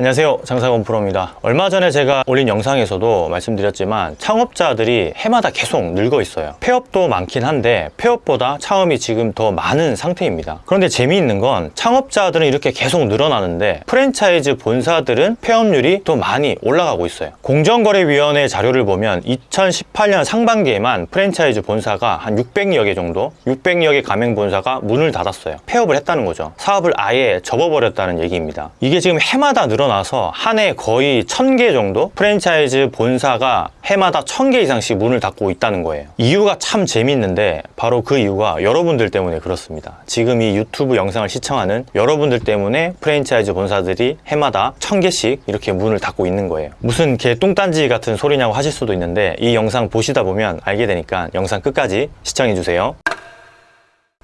안녕하세요. 장사건 프로입니다. 얼마 전에 제가 올린 영상에서도 말씀드렸지만 창업자들이 해마다 계속 늘고 있어요. 폐업도 많긴 한데 폐업보다 창업이 지금 더 많은 상태입니다. 그런데 재미있는 건 창업자들은 이렇게 계속 늘어나는데 프랜차이즈 본사들은 폐업률이 더 많이 올라가고 있어요. 공정거래위원회 자료를 보면 2018년 상반기에만 프랜차이즈 본사가 한 600여 개 정도 600여 개 가맹 본사가 문을 닫았어요. 폐업을 했다는 거죠. 사업을 아예 접어버렸다는 얘기입니다. 이게 지금 해마다 늘어나 서 한 해 거의 1000개 정도 프랜차이즈 본사가 해마다 1000개 이상씩 문을 닫고 있다는 거예요. 이유가 참 재밌는데 바로 그 이유가 여러분들 때문에 그렇습니다. 지금 이 유튜브 영상을 시청하는 여러분들 때문에 프랜차이즈 본사들이 해마다 1000개씩 이렇게 문을 닫고 있는 거예요. 무슨 개 똥딴지 같은 소리냐고 하실 수도 있는데 이 영상 보시다 보면 알게 되니까 영상 끝까지 시청해 주세요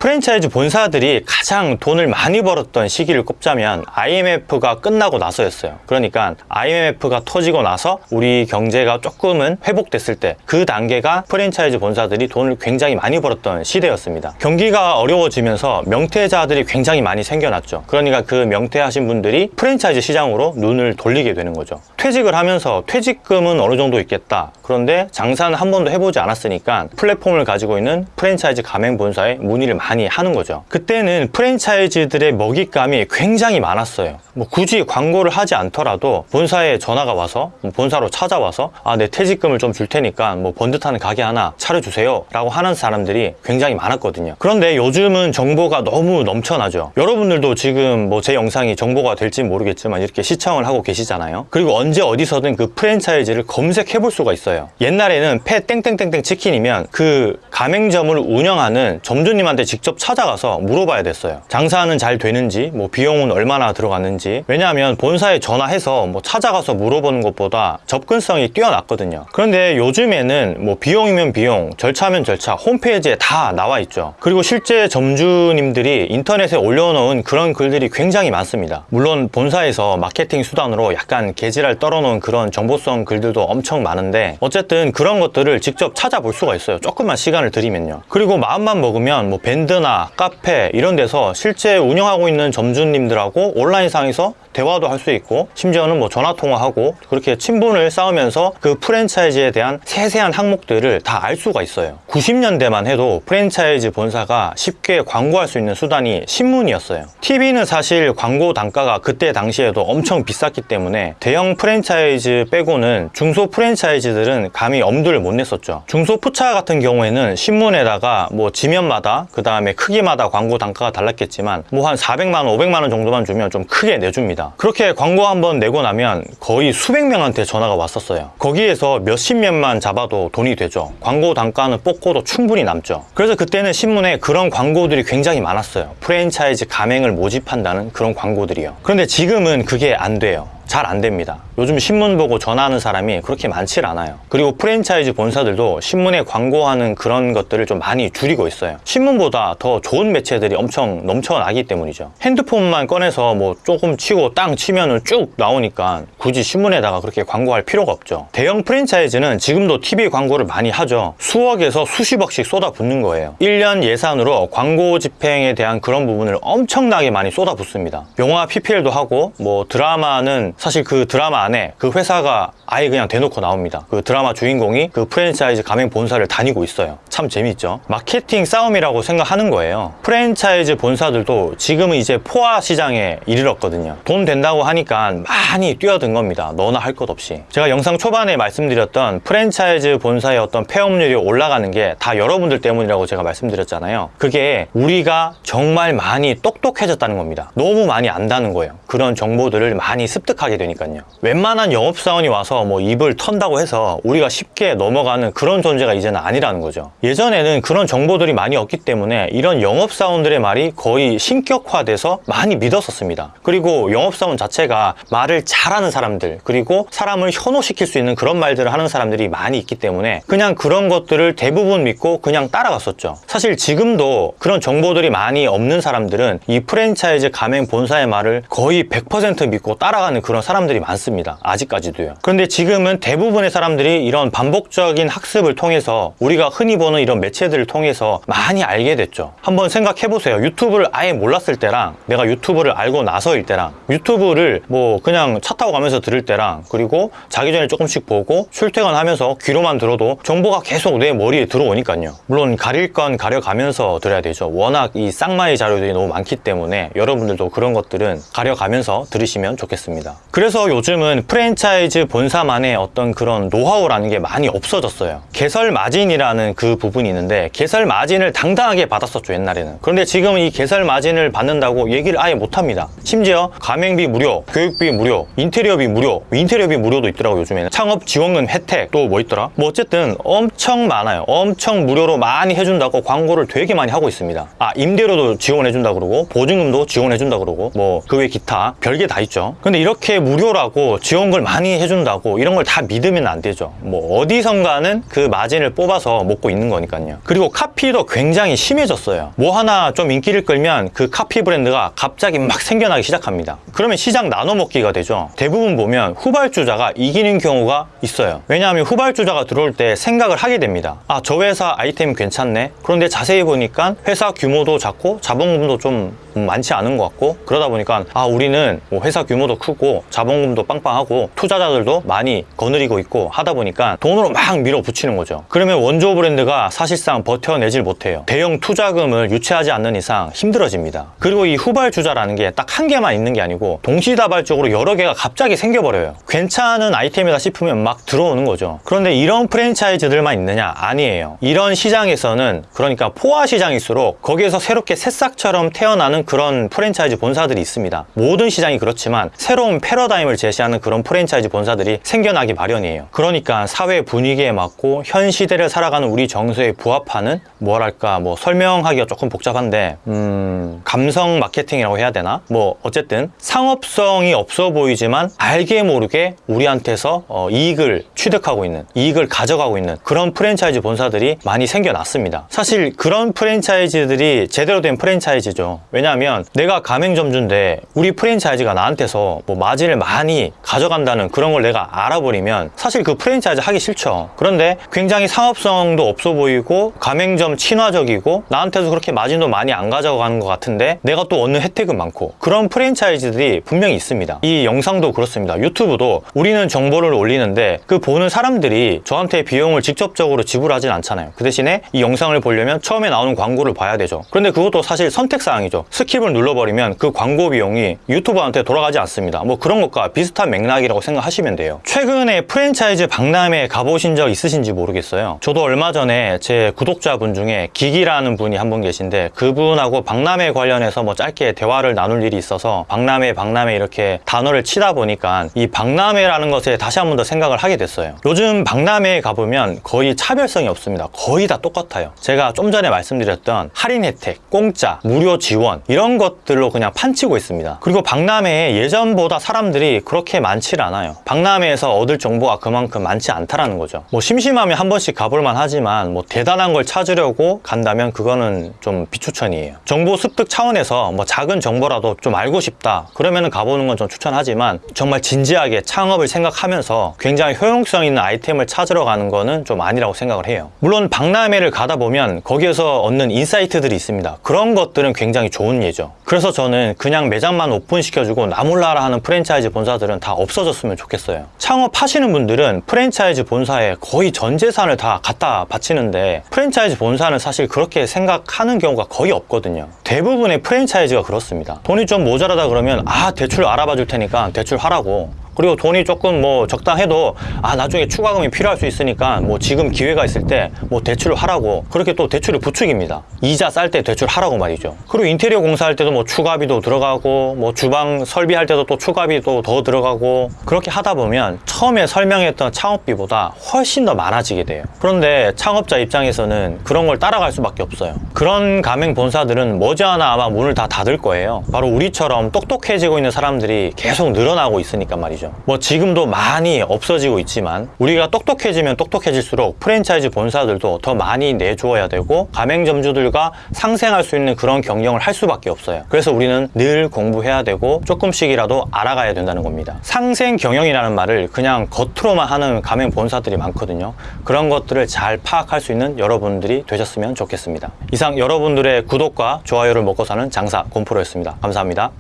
프랜차이즈 본사들이 가장 돈을 많이 벌었던 시기를 꼽자면 IMF가 끝나고 나서였어요. 그러니까 IMF가 터지고 나서 우리 경제가 조금은 회복됐을 때 그 단계가 프랜차이즈 본사들이 돈을 굉장히 많이 벌었던 시대였습니다. 경기가 어려워지면서 명퇴자들이 굉장히 많이 생겨났죠. 그러니까 그 명퇴하신 분들이 프랜차이즈 시장으로 눈을 돌리게 되는 거죠. 퇴직을 하면서 퇴직금은 어느 정도 있겠다. 그런데 장사는 한 번도 해보지 않았으니까 플랫폼을 가지고 있는 프랜차이즈 가맹 본사에 문의를 많이 하는 거죠. 그때는 프랜차이즈들의 먹잇감이 굉장히 많았어요. 뭐 굳이 광고를 하지 않더라도 본사에 전화가 와서 뭐 본사로 찾아와서 아 내 퇴직금을 좀 줄 테니까 뭐 번듯한 가게 하나 차려주세요 라고 하는 사람들이 굉장히 많았거든요. 그런데 요즘은 정보가 너무 넘쳐나죠. 여러분들도 지금 뭐 제 영상이 정보가 될지 모르겠지만 이렇게 시청을 하고 계시잖아요. 그리고 언제 어디서든 그 프랜차이즈를 검색해 볼 수가 있어요. 옛날에는 패 땡땡땡땡 치킨이면 그 가맹점을 운영하는 점주님한테 직접 찾아가서 물어봐야 됐어요. 장사는 잘 되는지, 뭐 비용은 얼마나 들어갔는지. 왜냐하면 본사에 전화해서 뭐 찾아가서 물어보는 것보다 접근성이 뛰어났거든요. 그런데 요즘에는 뭐 비용이면 비용, 절차면 절차, 홈페이지에 다 나와 있죠. 그리고 실제 점주님들이 인터넷에 올려놓은 그런 글들이 굉장히 많습니다. 물론 본사에서 마케팅 수단으로 약간 개지랄 떨어놓은 그런 정보성 글들도 엄청 많은데 어쨌든 그런 것들을 직접 찾아볼 수가 있어요. 조금만 시간을 들이면요. 그리고 마음만 먹으면 뭐 밴드 나 카페 이런 데서 실제 운영하고 있는 점주님들하고 온라인상에서 대화도 할 수 있고 심지어는 뭐 전화 통화하고 그렇게 친분을 쌓으면서 그 프랜차이즈에 대한 세세한 항목들을 다 알 수가 있어요. 90년대만 해도 프랜차이즈 본사가 쉽게 광고할 수 있는 수단이 신문이었어요. TV는 사실 광고 단가가 그때 당시에도 엄청 비쌌기 때문에 대형 프랜차이즈 빼고는 중소 프랜차이즈들은 감히 엄두를 못 냈었죠. 중소 푸차 같은 경우에는 신문에다가 뭐 지면마다 그 다음 에 크기마다 광고 단가가 달랐겠지만 뭐 한 400만원 500만원 정도만 주면 좀 크게 내줍니다. 그렇게 광고 한번 내고 나면 거의 수백 명한테 전화가 왔었어요. 거기에서 몇십 명만 잡아도 돈이 되죠. 광고 단가는 뽑고도 충분히 남죠. 그래서 그때는 신문에 그런 광고들이 굉장히 많았어요. 프랜차이즈 가맹을 모집한다는 그런 광고들이요. 그런데 지금은 그게 안 돼요 잘 안 됩니다. 요즘 신문 보고 전화하는 사람이 그렇게 많지 않아요. 그리고 프랜차이즈 본사들도 신문에 광고하는 그런 것들을 좀 많이 줄이고 있어요. 신문보다 더 좋은 매체들이 엄청 넘쳐나기 때문이죠. 핸드폰만 꺼내서 뭐 조금 치고 땅 치면은 쭉 나오니까 굳이 신문에다가 그렇게 광고할 필요가 없죠. 대형 프랜차이즈는 지금도 TV 광고를 많이 하죠. 수억에서 수십억씩 쏟아붓는 거예요. 1년 예산으로 광고 집행에 대한 그런 부분을 엄청나게 많이 쏟아붓습니다. 영화 PPL도 하고 뭐 드라마는 사실 그 드라마 안에 그 회사가 아예 그냥 대놓고 나옵니다. 그 드라마 주인공이 그 프랜차이즈 가맹 본사를 다니고 있어요. 참 재밌죠. 마케팅 싸움이라고 생각하는 거예요. 프랜차이즈 본사들도 지금은 이제 포화 시장에 이르렀거든요. 돈 된다고 하니까 많이 뛰어든 겁니다. 너나 할 것 없이. 제가 영상 초반에 말씀드렸던 프랜차이즈 본사의 어떤 폐업률이 올라가는 게 다 여러분들 때문이라고 제가 말씀드렸잖아요. 그게 우리가 정말 많이 똑똑해졌다는 겁니다. 너무 많이 안다는 거예요. 그런 정보들을 많이 습득하 게 되니까요. 웬만한 영업사원이 와서 뭐 입을 턴다고 해서 우리가 쉽게 넘어가는 그런 존재가 이제는 아니라는 거죠. 예전에는 그런 정보들이 많이 없기 때문에 이런 영업사원들의 말이 거의 신격화돼서 많이 믿었었습니다. 그리고 영업사원 자체가 말을 잘하는 사람들 그리고 사람을 현혹시킬 수 있는 그런 말들을 하는 사람들이 많이 있기 때문에 그냥 그런 것들을 대부분 믿고 그냥 따라갔었죠. 사실 지금도 그런 정보들이 많이 없는 사람들은 이 프랜차이즈 가맹 본사의 말을 거의 100% 믿고 따라가는 그런 사람들이 많습니다. 아직까지도요. 그런데 지금은 대부분의 사람들이 이런 반복적인 학습을 통해서 우리가 흔히 보는 이런 매체들을 통해서 많이 알게 됐죠. 한번 생각해 보세요. 유튜브를 아예 몰랐을 때랑 내가 유튜브를 알고 나서일 때랑 유튜브를 뭐 그냥 차 타고 가면서 들을 때랑 그리고 자기 전에 조금씩 보고 출퇴근하면서 귀로만 들어도 정보가 계속 내 머리에 들어오니까요. 물론 가릴 건 가려가면서 들어야 되죠. 워낙 이 쌍마의 자료들이 너무 많기 때문에 여러분들도 그런 것들은 가려가면서 들으시면 좋겠습니다. 그래서 요즘은 프랜차이즈 본사만의 어떤 그런 노하우라는 게 많이 없어졌어요. 개설 마진이라는 그 부분이 있는데 개설 마진을 당당하게 받았었죠 옛날에는. 그런데 지금은 이 개설 마진을 받는다고 얘기를 아예 못합니다. 심지어 가맹비 무료, 교육비 무료, 인테리어비 무료, 인테리어비 무료도 있더라고 요즘에는. 창업 지원금 혜택 또 뭐 있더라? 뭐 어쨌든 엄청 많아요. 엄청 무료로 많이 해준다고 광고를 되게 많이 하고 있습니다. 아 임대료도 지원해준다 그러고 보증금도 지원해준다 그러고 뭐 그 외 기타 별게 다 있죠. 근데 이렇게 무료라고 지원금을 많이 해준다고 이런 걸 다 믿으면 안 되죠. 뭐 어디선가는 그 마진을 뽑아서 먹고 있는 거니까요. 그리고 카피도 굉장히 심해졌어요. 뭐 하나 좀 인기를 끌면 그 카피 브랜드가 갑자기 막 생겨나기 시작합니다. 그러면 시장 나눠 먹기가 되죠. 대부분 보면 후발주자가 이기는 경우가 있어요. 왜냐하면 후발주자가 들어올 때 생각을 하게 됩니다. 아, 저 회사 아이템 괜찮네. 그런데 자세히 보니까 회사 규모도 작고 자본금도 좀 많지 않은 것 같고 그러다 보니까 아 우리는 뭐 회사 규모도 크고 자본금도 빵빵하고 투자자들도 많이 거느리고 있고 하다 보니까 돈으로 막 밀어붙이는 거죠. 그러면 원조 브랜드가 사실상 버텨내질 못해요. 대형 투자금을 유치하지 않는 이상 힘들어집니다. 그리고 이 후발주자라는 게 딱 한 개만 있는 게 아니고 동시다발적으로 여러 개가 갑자기 생겨버려요. 괜찮은 아이템이다 싶으면 막 들어오는 거죠. 그런데 이런 프랜차이즈들만 있느냐? 아니에요. 이런 시장에서는 그러니까 포화 시장일수록 거기에서 새롭게 새싹처럼 태어나는 그런 프랜차이즈 본사들이 있습니다. 모든 시장이 그렇지만 새로운 패러다임을 제시하는 그런 프랜차이즈 본사들이 생겨나기 마련이에요. 그러니까 사회 분위기에 맞고 현 시대를 살아가는 우리 정서에 부합하는 뭐랄까 뭐 설명하기가 조금 복잡한데 음 감성 마케팅이라고 해야 되나? 뭐 어쨌든 상업성이 없어 보이지만 알게 모르게 우리한테서 어, 이익을 취득하고 있는 이익을 가져가고 있는 그런 프랜차이즈 본사들이 많이 생겨났습니다. 사실 그런 프랜차이즈들이 제대로 된 프랜차이즈죠. 왜냐하면 내가 가맹점주인데 우리 프랜차이즈가 나한테서 뭐 마진을 많이 가져간다는 그런 걸 내가 알아버리면 사실 그 프랜차이즈 하기 싫죠. 그런데 굉장히 상업성도 없어 보이고 가맹점 친화적이고 나한테서 그렇게 마진도 많이 안 가져가는 것 같은데 내가 또 얻는 혜택은 많고 그런 프랜차이즈들이 분명히 있습니다. 이 영상도 그렇습니다. 유튜브도 우리는 정보를 올리는데 그 보는 사람들이 저한테 비용을 직접적으로 지불하진 않잖아요. 그 대신에 이 영상을 보려면 처음에 나오는 광고를 봐야 되죠. 그런데 그것도 사실 선택사항이죠. skip을 눌러버리면 그 광고 비용이 유튜버한테 돌아가지 않습니다. 뭐 그런 것과 비슷한 맥락이라고 생각하시면 돼요. 최근에 프랜차이즈 박람회 가보신 적 있으신지 모르겠어요. 저도 얼마 전에 제 구독자분 중에 기기라는 분이 한 분 계신데 그분하고 박람회 관련해서 뭐 짧게 대화를 나눌 일이 있어서 박람회 박람회 이렇게 단어를 치다 보니까 이 박람회라는 것에 다시 한 번 더 생각을 하게 됐어요. 요즘 박람회에 가보면 거의 차별성이 없습니다. 거의 다 똑같아요. 제가 좀 전에 말씀드렸던 할인 혜택, 공짜, 무료 지원 이런 것들로 그냥 판치고 있습니다. 그리고 박람회에 예전보다 사람들이 그렇게 많지 않아요. 박람회에서 얻을 정보가 그만큼 많지 않다라는 거죠. 뭐 심심하면 한 번씩 가볼만 하지만 뭐 대단한 걸 찾으려고 간다면 그거는 좀 비추천이에요. 정보 습득 차원에서 뭐 작은 정보라도 좀 알고 싶다. 그러면은 가보는 건 좀 추천하지만 정말 진지하게 창업을 생각하면서 굉장히 효용성 있는 아이템을 찾으러 가는 거는 좀 아니라고 생각을 해요. 물론 박람회를 가다 보면 거기에서 얻는 insight들이 있습니다. 그런 것들은 굉장히 좋은 예죠. 그래서 저는 그냥 매장만 오픈시켜주고 나몰라라 하는 프랜차이즈 본사들은 다 없어졌으면 좋겠어요. 창업하시는 분들은 프랜차이즈 본사에 거의 전 재산을 다 갖다 바치는데 프랜차이즈 본사는 사실 그렇게 생각하는 경우가 거의 없거든요. 대부분의 프랜차이즈가 그렇습니다. 돈이 좀 모자라다 그러면 아 대출 알아봐 줄 테니까 대출 하라고 그리고 돈이 조금 뭐 적당해도 아 나중에 추가금이 필요할 수 있으니까 뭐 지금 기회가 있을 때 뭐 대출을 하라고. 그렇게 또 대출을 부추깁니다. 이자 쌀 때 대출 하라고 말이죠. 그리고 인테리어 공사할 때도 뭐 추가비도 들어가고 뭐 주방 설비할 때도 또 추가비도 더 들어가고. 그렇게 하다 보면 처음에 설명했던 창업비보다 훨씬 더 많아지게 돼요. 그런데 창업자 입장에서는 그런 걸 따라갈 수밖에 없어요. 그런 가맹 본사들은 머지않아 아마 문을 다 닫을 거예요. 바로 우리처럼 똑똑해지고 있는 사람들이 계속 늘어나고 있으니까 말이죠 거죠. 뭐 지금도 많이 없어지고 있지만 우리가 똑똑해지면 똑똑해질수록 프랜차이즈 본사들도 더 많이 내주어야 되고 가맹점주들과 상생할 수 있는 그런 경영을 할 수밖에 없어요. 그래서 우리는 늘 공부해야 되고 조금씩이라도 알아가야 된다는 겁니다. 상생 경영이라는 말을 그냥 겉으로만 하는 가맹 본사들이 많거든요. 그런 것들을 잘 파악할 수 있는 여러분들이 되셨으면 좋겠습니다. 이상 여러분들의 구독과 좋아요를 먹고 사는 장사 곰프로였습니다. 감사합니다.